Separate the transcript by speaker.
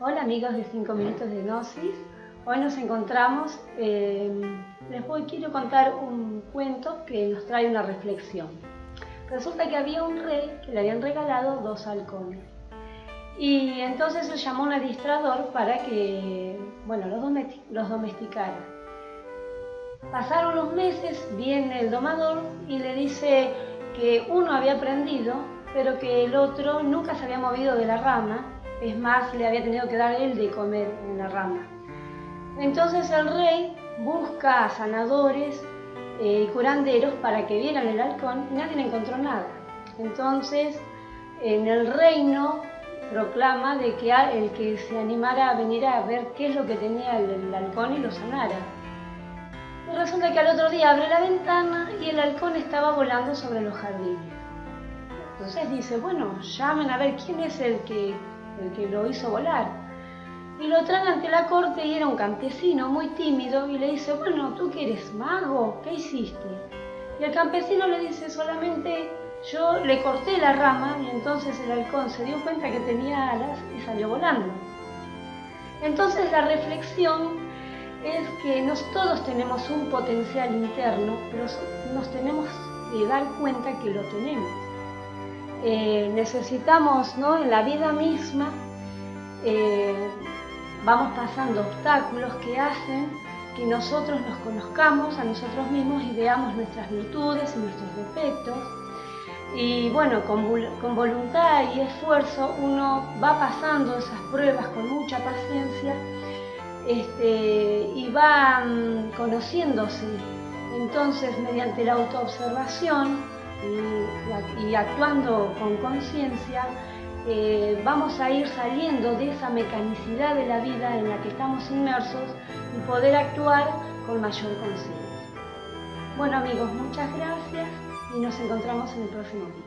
Speaker 1: Hola amigos de 5 minutos de Gnosis. Hoy nos encontramos, eh, les voy, quiero contar un cuento que nos trae una reflexión. Resulta que había un rey que le habían regalado dos halcones. Y entonces se llamó a un adiestrador para que, bueno, los, los domesticara. Pasaron los meses, viene el domador y le dice que uno había aprendido, pero que el otro nunca se había movido de la rama, es más, le había tenido que dar él de comer en la rama. Entonces el rey busca a sanadores eh, y curanderos para que vieran el halcón y nadie encontró nada. Entonces en el reino proclama de que el que se animara a venir a ver qué es lo que tenía el halcón y lo sanara. Resulta que al otro día abre la ventana y el halcón estaba volando sobre los jardines. Entonces dice, bueno, llamen a ver quién es el que, el que lo hizo volar. Y lo traen ante la corte y era un campesino muy tímido y le dice, bueno, ¿tú que eres mago? ¿Qué hiciste? Y el campesino le dice solamente, yo le corté la rama y entonces el halcón se dio cuenta que tenía alas y salió volando. Entonces la reflexión es que nos, todos tenemos un potencial interno, pero nos tenemos que dar cuenta que lo tenemos. Eh, necesitamos, ¿no? En la vida misma, eh, vamos pasando obstáculos que hacen que nosotros nos conozcamos a nosotros mismos y veamos nuestras virtudes y nuestros defectos. Y bueno, con, voluntad y esfuerzo uno va pasando esas pruebas con mucha paciencia este, y va conociéndose. Entonces, mediante la autoobservación y, actuando con conciencia, eh, vamos a ir saliendo de esa mecanicidad de la vida en la que estamos inmersos y poder actuar con mayor conciencia. Bueno amigos, muchas gracias y nos encontramos en el próximo video.